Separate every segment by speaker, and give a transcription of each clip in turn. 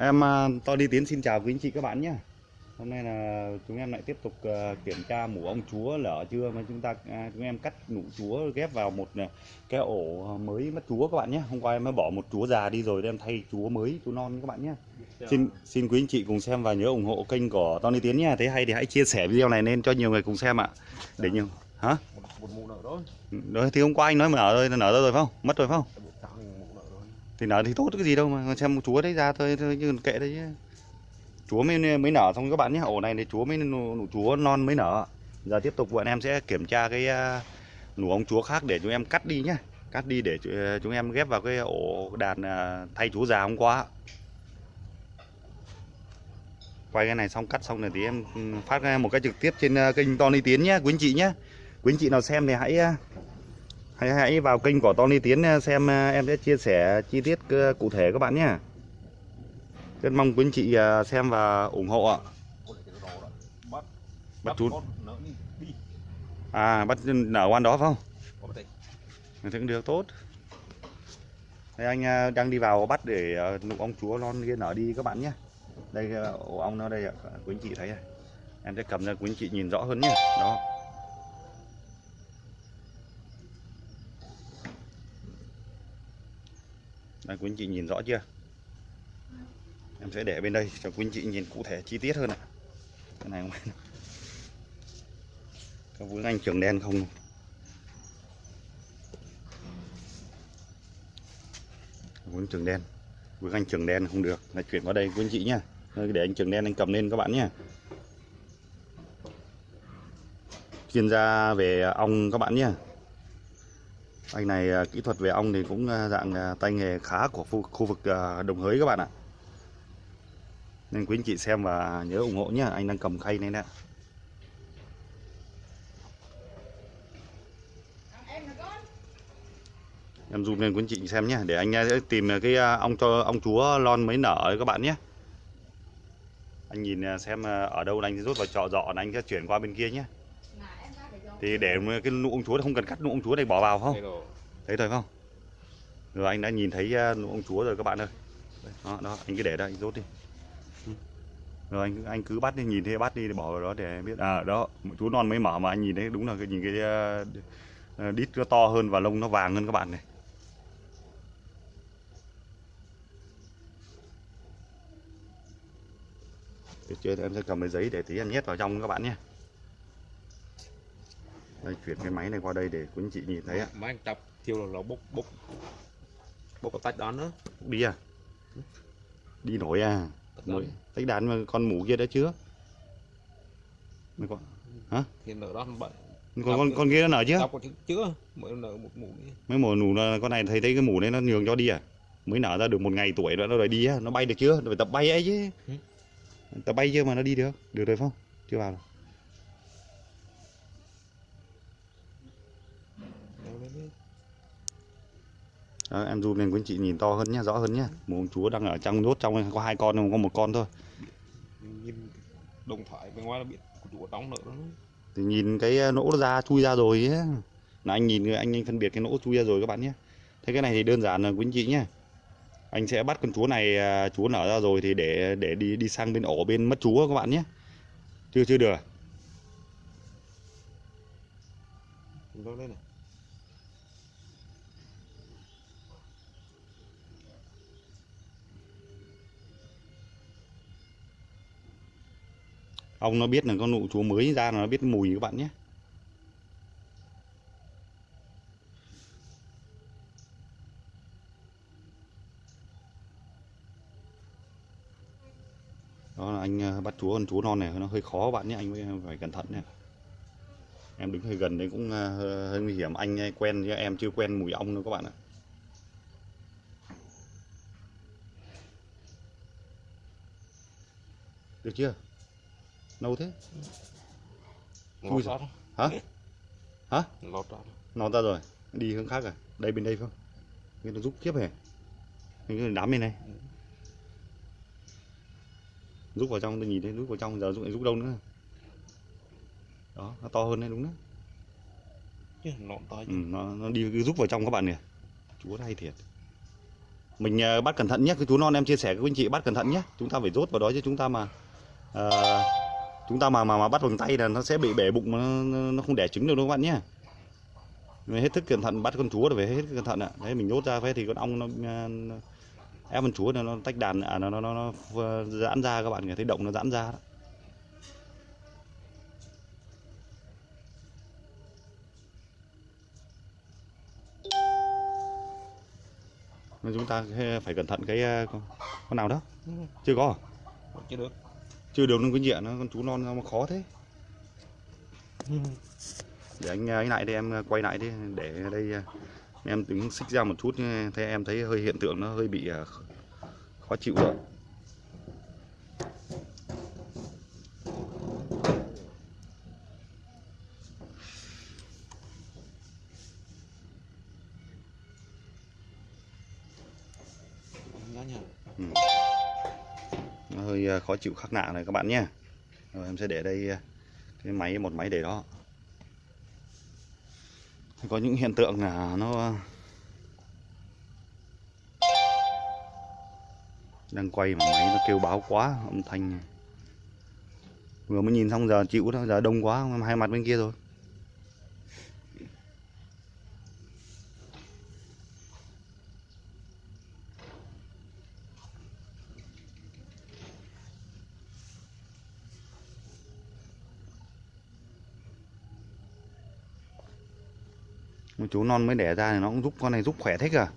Speaker 1: Em à, to đi tiến xin chào quý anh chị các bạn nhé. Hôm nay là chúng em lại tiếp tục à, kiểm tra mủ ong chúa lở chưa mà chúng ta à, chúng em cắt nụ chúa ghép vào một cái ổ mới mất chúa các bạn nhé. Hôm qua em mới bỏ một chúa già đi rồi em thay chúa mới chúa non các bạn nhé. Xin xin quý anh chị cùng xem và nhớ ủng hộ kênh của Tony Tiến nha. Thấy hay thì hãy chia sẻ video này lên cho nhiều người cùng xem ạ. Để nhiều hả?
Speaker 2: một, một mụ nợ đó
Speaker 1: Đấy, thì hôm qua anh nói mà nở rồi, nở rồi phải không? Mất rồi phải không?
Speaker 2: một tháng mụ nợ đó
Speaker 1: thì nở thì tốt cái gì đâu mà xem chúa đấy ra thôi, thôi chứ kệ đấy chứ. Chúa mới mới nở xong các bạn nhé ổ này thì chúa mới nụ, nụ chúa non mới nở. Giờ tiếp tục bọn em sẽ kiểm tra cái à, nụ ống chúa khác để chúng em cắt đi nhé. Cắt đi để à, chúng em ghép vào cái ổ đàn à, thay chúa già hôm qua. Quay cái này xong cắt xong rồi thì em phát một cái trực tiếp trên kênh Tony Tiến nhé quý anh chị nhé. Quý anh chị nào xem thì hãy hãy hãy vào kênh của Tony Tiến eh, xem eh, em sẽ chia sẻ chi tiết cụ thể các bạn nhé. Rất mong quý anh chị eh, xem và ủng hộ ạ.
Speaker 2: Bắt
Speaker 1: Bắt chút. à bắt nở quan đó phải không? Mình thấy cũng được, tốt. Đây anh đang đi vào bắt để nụ ong chúa non kia nở đi các bạn nhé. Đây ổ ong nó đây ạ, Quý anh chị thấy này. Em sẽ cầm ra, quý anh chị nhìn rõ hơn nhé. Đó. Đây quý anh chị nhìn rõ chưa? Em sẽ để bên đây cho quý anh chị nhìn cụ thể chi tiết hơn này Cái này không Có vướng anh trường đen không Vướng trường đen. Vướng anh trường đen không được. Là chuyển qua đây quý anh chị nhá. Để anh trường đen anh cầm lên các bạn nhé Chuyên gia về ong các bạn nhé anh này à, kỹ thuật về ong thì cũng à, dạng à, tay nghề khá của khu, vực đồng hới các bạn ạ. Nên quý anh chị xem và nhớ ủng hộ nhé Anh đang cầm khay này nè. Em zoom lên quý anh chị xem nhé để anh sẽ tìm cái ong cho ong chúa lon mới nở các bạn nhé anh nhìn xem ở đâu anh sẽ rút vào trọ dọ anh sẽ chuyển qua bên kia nhé thì để cái nụ ong chúa không cần cắt nụ ong chúa này bỏ vào không? Thấy rồi không? Rồi anh đã nhìn thấy à, nụ ong chúa rồi các bạn ơi. Đó, đó anh cứ để đây rút đi. Ừ. rồi anh anh cứ bắt đi nhìn thấy bắt đi để bỏ vào đó để biết. À đó chú non mới mở mà anh nhìn thấy đúng là cái nhìn cái à, à, đít nó to hơn và lông nó vàng hơn các bạn này. Được chưa em sẽ cầm cái giấy để tí em nhét vào trong các bạn nhé đây chuyển cái máy này qua đây để quý anh chị nhìn thấy ạ.
Speaker 2: Máy anh tập thiêu là nó bốc bốc bốc có tách đó nữa.
Speaker 1: Đi à? Đi nổi à?
Speaker 2: Đó
Speaker 1: nổi. tách đàn mà con mũ kia đã chưa Mấy con
Speaker 2: thì nợ đó bận
Speaker 1: con con, con kia nó nở chưa?
Speaker 2: chưa mới nợ một nữa
Speaker 1: mấy mùa nụ nó- con này thấy thấy cái mũ đấy nó nhường cho đi à? Mới nở ra được một ngày tuổi nữa nó rồi đi á nó bay được chưa? Phải tập bay ấy chứ.
Speaker 2: Ừ.
Speaker 1: tập bay chưa mà nó đi được? Được rồi không? Chưa vào đâu.
Speaker 2: Đâu đấy đấy.
Speaker 1: Đó, em zoom lên quý anh chị nhìn to hơn nhá rõ hơn nhá. Mũ ông chúa đang ở trong nhốt trong có hai con không có một con thôi.
Speaker 2: Nhìn đồng thoại bên ngoài là biết chủ đóng đó
Speaker 1: thì nhìn cái ờ, nỗ ra chui ra rồi ấy. là anh nhìn anh anh phân biệt cái nỗ chui ra rồi các bạn nhé. Thế cái này thì đơn giản là quý anh chị nhé. Anh sẽ bắt con chúa này à, chúa nở ra rồi thì để để đi đi sang bên ổ bên mất chúa các bạn nhé. Chưa chưa được.
Speaker 2: Đâu đây này
Speaker 1: ông nó biết là con nụ chúa mới ra là nó biết mùi các bạn nhé. Đó là anh ờ, bắt chúa con chúa non này nó hơi khó các bạn nhé anh phải- cẩn thận nhé em đứng hơi gần đấy cũng ờ, hơi, nguy hiểm. Anh ờ, quen chứ em chưa quen mùi ong đâu các bạn ạ. Được chưa? Lâu thế?
Speaker 2: Lọt ra
Speaker 1: hả? Hả?
Speaker 2: Lọt ra
Speaker 1: nó ra rồi. Đi hướng khác à? Đây bên đây không? Cái nó rút kiếp hề cái đám bên này. Rút vào trong tôi nhìn thấy rút vào trong giờ rút rút đâu nữa? Đó nó to hơn đấy đúng đấy.
Speaker 2: Nọn to
Speaker 1: ừ, nó nó đi cứ rút vào trong các bạn nè chúa hay thiệt. Mình ờ, bắt cẩn thận nhé. Cái chú non em chia sẻ với anh chị bắt cẩn thận nhé. Chúng ta phải rốt vào đó chứ. Chúng ta mà ờ, chúng ta mà mà mà bắt bằng tay là nó sẽ bị bể bụng nó, nó không đẻ trứng được đâu các bạn nhé. Mình hết thức cẩn thận bắt con chúa là phải hết cẩn thận ạ. Đấy mình nhốt ra phải thì con ong nó, ép con chúa nó, nó tách đàn à, nó, nó, nó, nó giãn ra các bạn thấy động nó giãn ra đó. Nên chúng ta phải cẩn thận cái ờ, con, nào đó. Chưa có à?
Speaker 2: chưa được
Speaker 1: chưa được nó cái nhẹ nó con chú non sao mà khó thế. Để anh ấy lại đây em quay lại đi để đây ờ, em tính xích ra một chút thế em thấy hơi hiện tượng nó hơi bị khó chịu rồi.
Speaker 2: Nhá
Speaker 1: nó hơi ờ, khó chịu, khắc nạ này các bạn nhé. Rồi, em sẽ để đây ờ, cái máy, một máy để đó. Có những hiện tượng là nó ờ, đang quay mà máy nó kêu báo quá, âm thanh. Vừa mới nhìn xong giờ chịu đó, giờ đông quá hai mặt bên kia rồi. Một chú non mới đẻ ra thì nó cũng giúp con này giúp khỏe thích à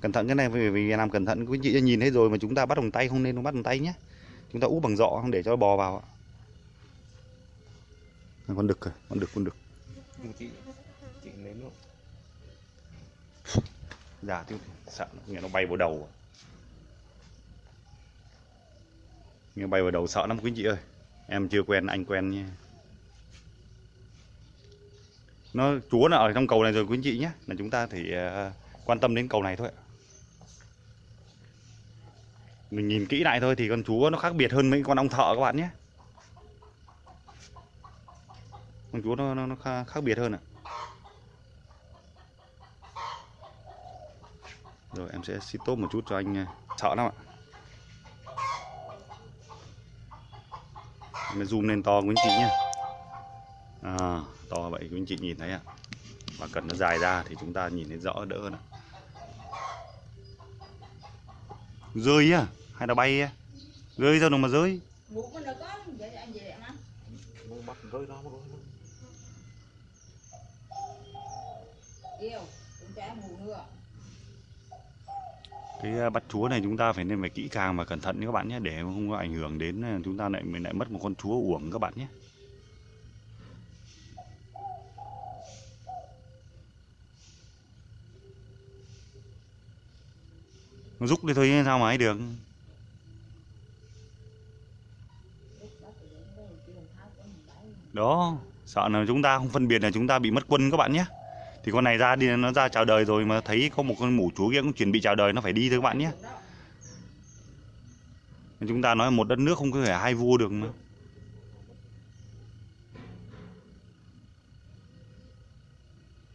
Speaker 1: cẩn thận cái này vì, vì làm cẩn thận quý chị nhìn thấy rồi mà chúng ta bắt bằng tay không nên bắt bằng tay nhé. Chúng ta úp bằng dọ không để cho nó bò vào ạ. Con đực kìa, con đực con đực.
Speaker 2: Chị chị nếm luôn
Speaker 1: già chứ sợ nó, nghe nó bay vào đầu. Nghe bay vào đầu sợ lắm quý chị ơi. Em chưa quen anh quen nha nó chúa là ở trong cầu này rồi quý anh chị nhé. Là chúng ta thì ờ, quan tâm đến cầu này thôi mình nhìn kỹ lại thôi thì con chúa nó khác biệt hơn mấy con ong thợ các bạn nhé. Con chúa nó nó, nó khác, biệt hơn ạ. Rồi em sẽ xịt tốt một chút cho anh ờ, sợ lắm ạ. Em zoom lên to quý anh chị nhé à, to vậy quý anh chị nhìn thấy ạ. Và cần nó dài ra thì chúng ta nhìn thấy rõ đỡ hơn ạ. Rơi á hay là bay á? Rơi ra đâu mà rơi?
Speaker 3: Nữa.
Speaker 1: Cái ờ, bắt chúa này chúng ta phải nên phải kỹ càng và cẩn thận nhé các bạn nhé để không có ảnh hưởng đến ờ, chúng ta lại mình lại mất một con chúa uổng các bạn nhé nó đi thôi chứ sao mà ấy được.
Speaker 3: Đó,
Speaker 1: sợ là chúng ta không phân biệt là chúng ta bị mất quân các bạn nhé. Thì con này ra đi, nó ra chào đời rồi mà thấy có một con mủ chúa kia cũng chuẩn bị chào đời, nó phải đi thôi các bạn nhé. Chúng ta nói một đất nước không có thể hai vua được mà.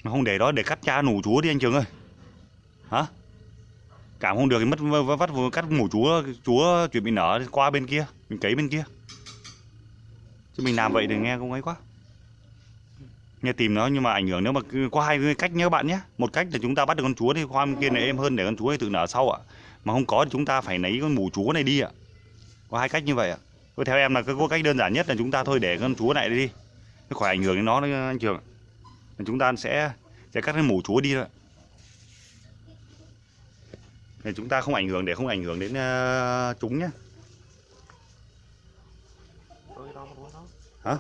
Speaker 1: Mà không để đó để cắt cha nủ chúa đi anh trường ơi. Hả? Cảm không được thì mất vắt vừa cắt mủ chúa chúa chuyện bị nở qua bên kia, mình cấy bên kia. Chứ mình làm vậy thì nghe không ấy quá. Nghe tìm nó nhưng mà ảnh hưởng nếu mà có hai cách nhé các bạn nhé. Một cách là chúng ta bắt được con chúa thì qua bên kia này êm hơn để con chúa ấy tự nở sau ạ. Mà không có thì chúng ta phải lấy con mủ chúa này đi ạ. Có hai cách như vậy ạ. Thôi theo em là cái có cách đơn giản nhất là chúng ta thôi để con chúa này đi. Nó khỏi ảnh hưởng đến nó đấy anh trường chúng ta sẽ sẽ cắt cái mủ chúa đi thôi ạ thì chúng ta không ảnh hưởng để không ảnh hưởng đến uh, chúng nhé Hả?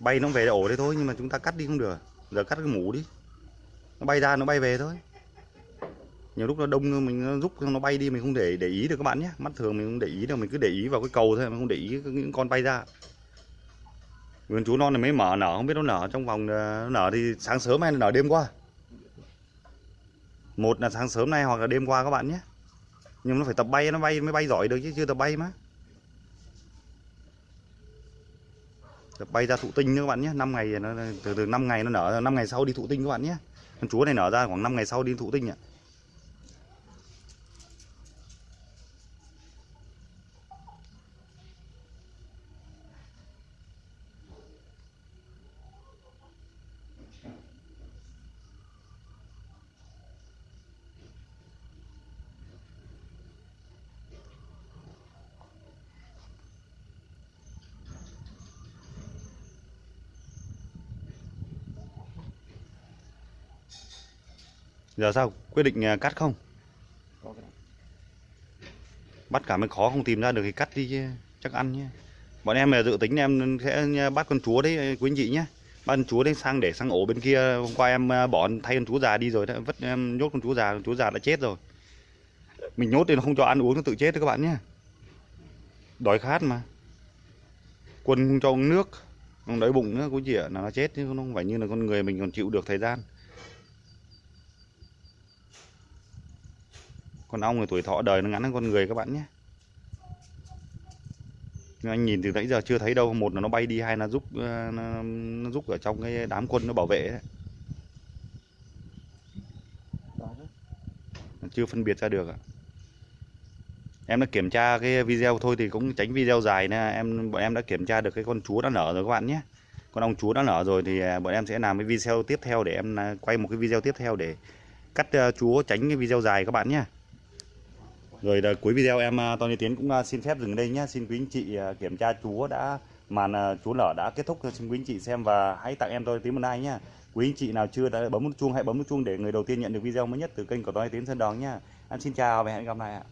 Speaker 2: Bay
Speaker 1: nó về ổ đấy thôi nhưng mà chúng ta cắt đi không được. Giờ cắt cái mũ đi. Nó bay ra nó bay về thôi. Nhiều lúc nó đông mình nó rút nó bay đi mình không để để ý được các bạn nhé. Mắt thường mình không để ý đâu mình cứ để ý vào cái cầu thôi mình không để ý những con bay ra. Vườn chú non này mới mở nở không biết nó nở trong vòng nó nở thì sáng sớm hay là nở đêm qua? Một là sáng sớm nay hoặc là đêm qua các bạn nhé. Nhưng nó phải tập bay, nó bay, mới bay giỏi được chứ, chưa tập bay mà. Tập bay ra thụ tinh nữa các bạn nhé. 5 ngày, nó, từ từ 5 ngày nó nở 5 ngày sau đi thụ tinh các bạn nhé. Con chúa này nở ra khoảng 5 ngày sau đi thụ tinh ạ. Giờ sao? Quyết định à, cắt không?
Speaker 2: Có cái này.
Speaker 1: Bắt cả mới khó không tìm ra được thì cắt đi chứ chắc ăn nhé. Bọn em là dự tính em sẽ bắt con chúa đấy quý anh chị nhé. Bắt con chúa đấy sang để sang ổ bên kia. Hôm qua em à, bỏ thay con chúa già đi rồi đấy vất em nhốt con chúa già con chúa già đã chết rồi. Mình nhốt thì nó không cho ăn uống nó tự chết đấy các bạn nhé. Đói khát mà. Quân không cho uống nước không đói bụng nữa cũng chỉ là nó chết chứ không phải như là con người mình còn chịu được thời gian con ong thì tuổi thọ đời nó ngắn hơn con người các bạn nhé. Nhưng anh nhìn từ nãy giờ chưa thấy đâu một là nó bay đi hai là giúp ờ, nó, nó giúp ở trong cái đám quân nó bảo vệ đấy. chưa phân biệt ra được ạ. Em đã kiểm tra cái video thôi thì cũng tránh video dài nè. Em bọn em đã kiểm tra được cái con chúa đã nở rồi các bạn nhé. Con ong chúa đã nở rồi thì à, bọn em sẽ làm cái video tiếp theo để em à, quay một cái video tiếp theo để cắt ờ, chúa tránh cái video dài các bạn nhé rồi là cuối video em ờ, Tony Tiến cũng ờ, xin phép dừng đây nhé. Xin quý anh chị kiểm tra chúa đã, màn chú chúa nở đã kết thúc. Xin quý anh chị xem và hãy tặng em Tony Tiến một like nhé. Quý anh chị nào chưa đã bấm nút chuông, hãy bấm nút chuông để người đầu tiên nhận được video mới nhất từ kênh của Tony Tiến Sơn Đòn nhé. Em xin chào và hẹn gặp lại ạ.